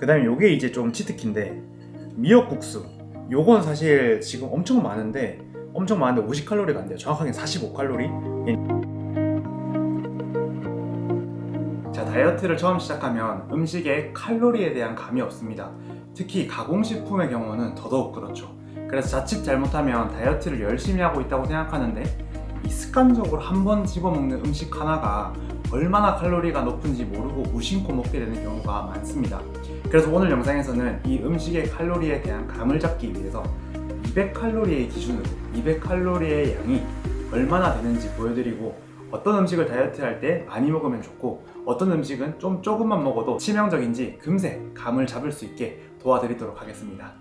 그 다음에 요게 이제 좀 치트키인데 미역국수. 요건 사실 지금 엄청 많은데 엄청 많은데 50칼로리가 안 돼요. 정확하게 45칼로리? 자 다이어트를 처음 시작하면 음식에 칼로리에 대한 감이 없습니다. 특히 가공식품의 경우는 더더욱 그렇죠. 그래서 자칫 잘못하면 다이어트를 열심히 하고 있다고 생각하는데 이 습관적으로 한 번 집어먹는 음식 하나가 얼마나 칼로리가 높은지 모르고 무심코 먹게 되는 경우가 많습니다. 그래서 오늘 영상에서는 이 음식의 칼로리에 대한 감을 잡기 위해서 200칼로리의 기준으로 200칼로리의 양이 얼마나 되는지 보여드리고 어떤 음식을 다이어트 할 때 많이 먹으면 좋고 어떤 음식은 좀 조금만 먹어도 치명적인지 금세 감을 잡을 수 있게 도와드리도록 하겠습니다.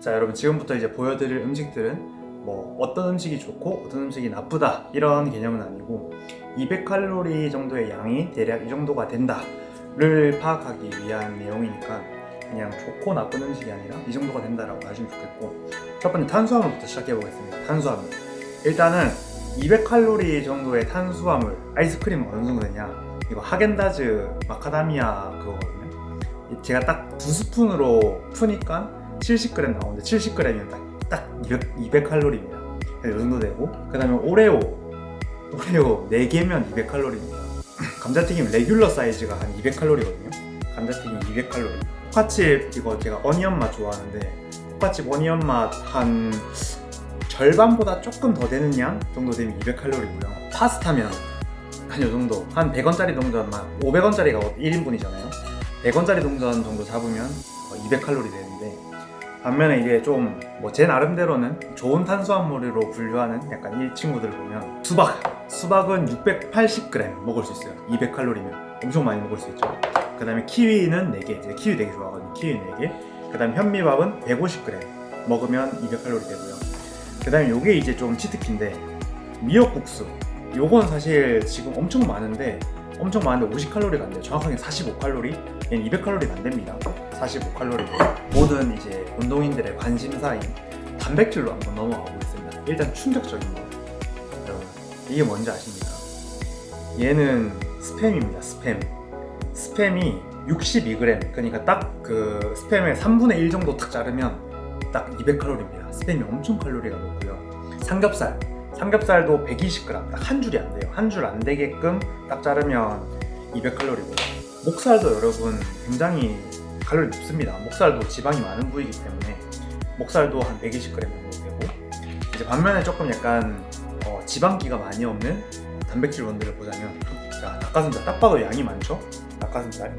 자 여러분 지금부터 이제 보여드릴 음식들은 뭐 어떤 음식이 좋고 어떤 음식이 나쁘다 이런 개념은 아니고 200칼로리 정도의 양이 대략 이 정도가 된다 를 파악하기 위한 내용이니까 그냥 좋고 나쁜 음식이 아니라 이 정도가 된다라고 하시면 좋겠고 첫 번째 탄수화물부터 시작해 보겠습니다. 탄수화물. 일단은 200칼로리 정도의 탄수화물 아이스크림 어느 정도 되냐? 이거 하겐다즈 마카다미아 그거거든요. 제가 딱 두 스푼으로 푸니까 70g 나오는데 70g이면 딱, 딱 200, 200칼로리입니다. 이 정도 되고 그 다음에 오레오 오레오 4개면 200칼로리입니다. 감자튀김 레귤러 사이즈가 한 200칼로리거든요. 감자튀김 200칼로리. 포카칩 이거 제가 어니언 맛 좋아하는데 포카칩 어니언 맛 한 절반보다 조금 더 되는 양 정도 되면 200칼로리고요. 파스타면 한 요 정도. 한 100원짜리 동전만 500원짜리가 1인분이잖아요. 100원짜리 동전 정도 잡으면 200칼로리 되는데 반면에 이게 좀 뭐 제 나름대로는 좋은 탄수화물로 분류하는 약간 이 친구들 보면 수박 수박은 680g 먹을 수 있어요. 200칼로리면 엄청 많이 먹을 수 있죠. 그 다음에 키위는 4개. 제가 키위 되게 좋아하거든요. 키위 4개. 그 다음에 현미밥은 150g 먹으면 200칼로리 되고요. 그 다음에 요게 이제 좀 치트키인데 미역국수 요건 사실 지금 엄청 많은데 엄청 많은데 50칼로리가 안 돼요. 정확하게 45칼로리? 얘는 200칼로리가 안 됩니다. 45칼로리고 모든 이제 운동인들의 관심사인 단백질로 한번 넘어가 보겠습니다. 일단 충격적인 거. 여러분 이게 뭔지 아십니까? 얘는 스팸입니다 스팸. 스팸이 62g 그러니까 딱 그 스팸의 3분의 1 정도 딱 자르면 딱 200칼로리입니다. 스팸이 엄청 칼로리가 높고요. 삼겹살 삼겹살도 120g 딱 한 줄이 안 돼요. 한 줄 안 되게끔 딱 자르면 200칼로리고 목살도 여러분 굉장히 칼로리 높습니다. 목살도 지방이 많은 부위이기 때문에 목살도 한 120g 정도 되고 이제 반면에 조금 약간 어, 지방기가 많이 없는 단백질 원들을 보자면 자 닭가슴살 딱 봐도 양이 많죠? 닭가슴살?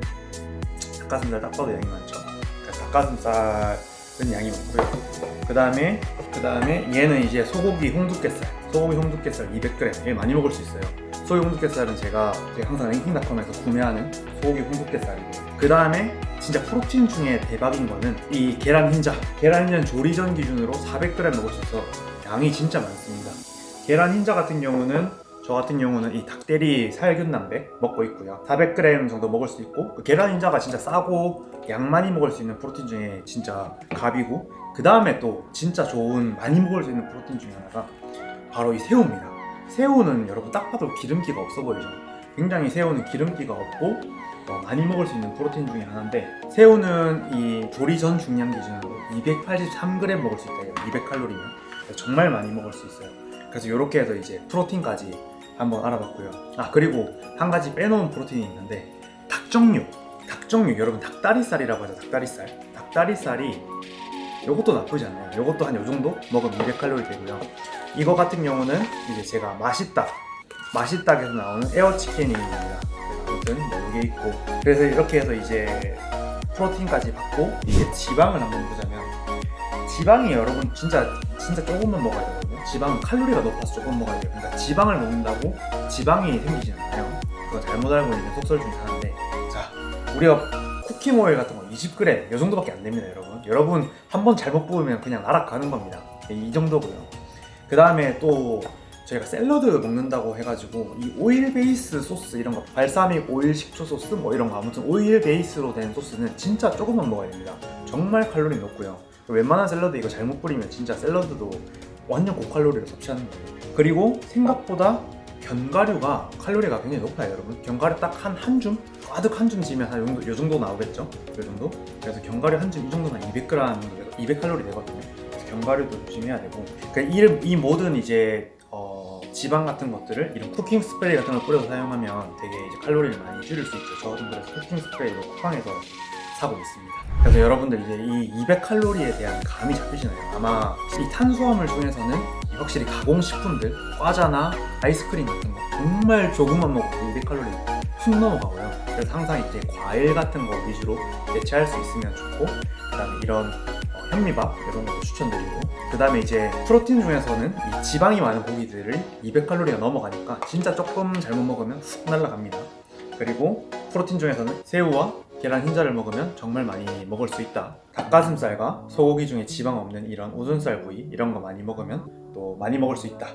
닭가슴살 딱 봐도 양이 많죠? 그러니까 닭가슴살 은 양이 많고요. 그 다음에 그 다음에 얘는 이제 소고기 홍두깨살. 소고기 홍두깨살 200g 얘 많이 먹을 수 있어요. 소고기 홍두깨살은 제가, 항상 랭킹닷컴에서 구매하는 소고기 홍두깨살이고 그 다음에 진짜 프로틴 중에 대박인 거는 이 계란 흰자. 계란 흰자는 조리 전 기준으로 400g 먹을 수 있어 양이 진짜 많습니다. 계란 흰자 같은 경우는 저 같은 경우는 이 닭대리 살균 단백 먹고 있고요. 400g 정도 먹을 수 있고 그 계란 흰자가 진짜 싸고 양 많이 먹을 수 있는 프로틴 중에 진짜 갑이고 그 다음에 또 진짜 좋은 많이 먹을 수 있는 프로틴 중에 하나가 바로 이 새우입니다. 새우는 여러분 딱 봐도 기름기가 없어 보이죠? 굉장히 새우는 기름기가 없고 어, 많이 먹을 수 있는 프로틴 중에 하나인데 새우는 이 조리 전 중량 기준으로 283g 먹을 수 있다 200칼로리면. 정말 많이 먹을 수 있어요. 그래서 이렇게 해서 이제 프로틴까지 한번 알아봤고요. 아 그리고 한 가지 빼놓은 프로틴이 있는데 닭정육 닭정육 여러분 닭다리살이라고 하죠 닭다리살. 닭다리살이 이것도 나쁘지 않아요. 이것도 한 요정도 먹으면 200칼로리 되고요. 이거 같은 경우는 이제 제가 맛있다. 맛있다에서 나오는 에어치킨입니다. 아무튼 뭐 이게 있고. 그래서 이렇게 해서 이제 프로틴까지 받고 이게 지방을 한번 보자면 지방이 여러분 진짜 진짜 조금만 먹어야 되거든요 지방은 칼로리가 높아서 조금 먹어야 돼요. 그러니까 지방을 먹는다고 지방이 생기지 않아요. 그거 잘못 알고 있는 속설 중에 하나인데. 자 우리가 cooking 오일 같은 거 20g 이 정도밖에 안 됩니다 여러분. 여러분 한 번 잘못 부으면 그냥 날아가는 겁니다. 이 정도고요. 그 다음에 또 저희가 샐러드 먹는다고 해가지고 이 오일 베이스 소스 이런 거 발사믹 오일 식초 소스 뭐 이런 거 아무튼 오일 베이스로 된 소스는 진짜 조금만 먹어야 됩니다. 정말 칼로리 높고요. 웬만한 샐러드 이거 잘못 뿌리면 진짜 샐러드도 완전 고칼로리를 섭취하는 거예요 그리고 생각보다 견과류가 칼로리가 굉장히 높아요 여러분 견과류 딱 한 한 줌? 가득 한 줌 지면 한 요 정도, 요 정도 나오겠죠? 요 정도? 그래서 견과류 한 줌 이 정도면 200g 정도 되고 200칼로리 되거든요 그래서 견과류도 조심해야 되고 그러니까 이, 이 모든 이제 어, 지방 같은 것들을 이런 쿠킹 스프레이 같은 걸 뿌려서 사용하면 되게 이제 칼로리를 많이 줄일 수 있죠 저도 그래서 쿠킹 스프레이로 쿠팡에서 사고 있습니다 그래서 여러분들 이제 이 200칼로리에 대한 감이 잡히시나요? 아마 이 탄수화물 중에서는 이 확실히 가공식품들, 과자나 아이스크림 같은 거 정말 조금만 먹어도 200칼로리 훅 넘어가고요. 그래서 항상 이제 과일 같은 거 위주로 대체할 수 있으면 좋고 그 다음에 이런 어, 현미밥 이런 것도 추천드리고 그 다음에 이제 프로틴 중에서는 이 지방이 많은 고기들을 200칼로리가 넘어가니까 진짜 조금 잘못 먹으면 훅 날아갑니다. 그리고 프로틴 중에서는 새우와 계란 흰자를 먹으면 정말 많이 먹을 수 있다. 닭가슴살과 소고기 중에 지방 없는 이런 우둔살 부위 이런 거 많이 먹으면 또 많이 먹을 수 있다.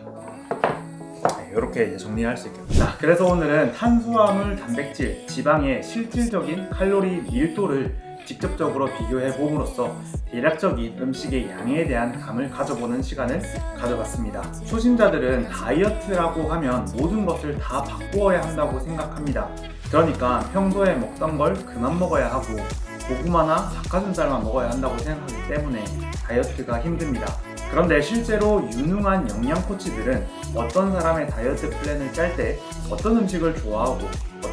네, 이렇게 이제 정리할 수 있겠습니다. 자, 그래서 오늘은 탄수화물, 단백질, 지방의 실질적인 칼로리 밀도를 직접적으로 비교해 봄으로써 대략적인 음식의 양에 대한 감을 가져보는 시간을 가져봤습니다. 초심자들은 다이어트라고 하면 모든 것을 다 바꾸어야 한다고 생각합니다. 그러니까 평소에 먹던 걸 그만 먹어야 하고 고구마나 닭가슴살만 먹어야 한다고 생각하기 때문에 다이어트가 힘듭니다. 그런데 실제로 유능한 영양 코치들은 어떤 사람의 다이어트 플랜을 짤 때 어떤 음식을 좋아하고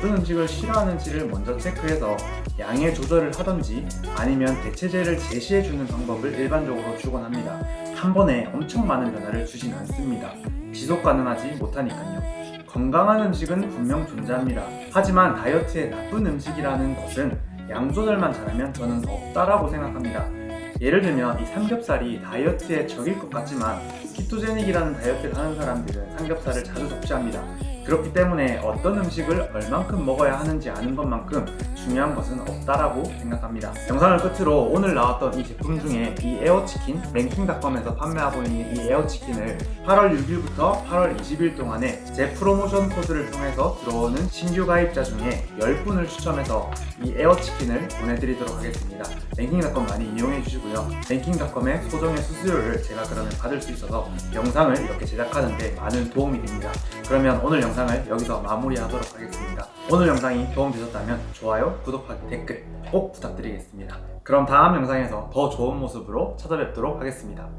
어떤 음식을 싫어하는지를 먼저 체크해서 양의 조절을 하던지 아니면 대체제를 제시해주는 방법을 일반적으로 주곤 합니다. 한 번에 엄청 많은 변화를 주진 않습니다. 지속 가능하지 못하니까요. 건강한 음식은 분명 존재합니다. 하지만 다이어트에 나쁜 음식이라는 것은 양 조절만 잘하면 저는 없다라고 생각합니다. 예를 들면 이 삼겹살이 다이어트에 적일 것 같지만 키토제닉이라는 다이어트를 하는 사람들은 삼겹살을 자주 섭취합니다. 그렇기 때문에 어떤 음식을 얼만큼 먹어야 하는지 아는 것만큼 중요한 것은 없다라고 생각합니다. 영상을 끝으로 오늘 나왔던 이 제품 중에 이 에어치킨 랭킹닷컴에서 판매하고 있는 이 에어치킨을 8월 6일부터 8월 20일 동안에 제 프로모션 코드를 통해서 들어오는 신규 가입자 중에 10분을 추첨해서 이 에어치킨을 보내드리도록 하겠습니다. 랭킹닷컴 많이 이용해 주시고요. 랭킹닷컴의 소정의 수수료를 제가 그러면 받을 수 있어서 영상을 이렇게 제작하는데 많은 도움이 됩니다. 그러면 오늘 영상을 여기서 마무리하도록 하겠습니다. 오늘 영상이 도움되셨다면 좋아요, 구독하기, 댓글 꼭 부탁드리겠습니다. 그럼 다음 영상에서 더 좋은 모습으로 찾아뵙도록 하겠습니다.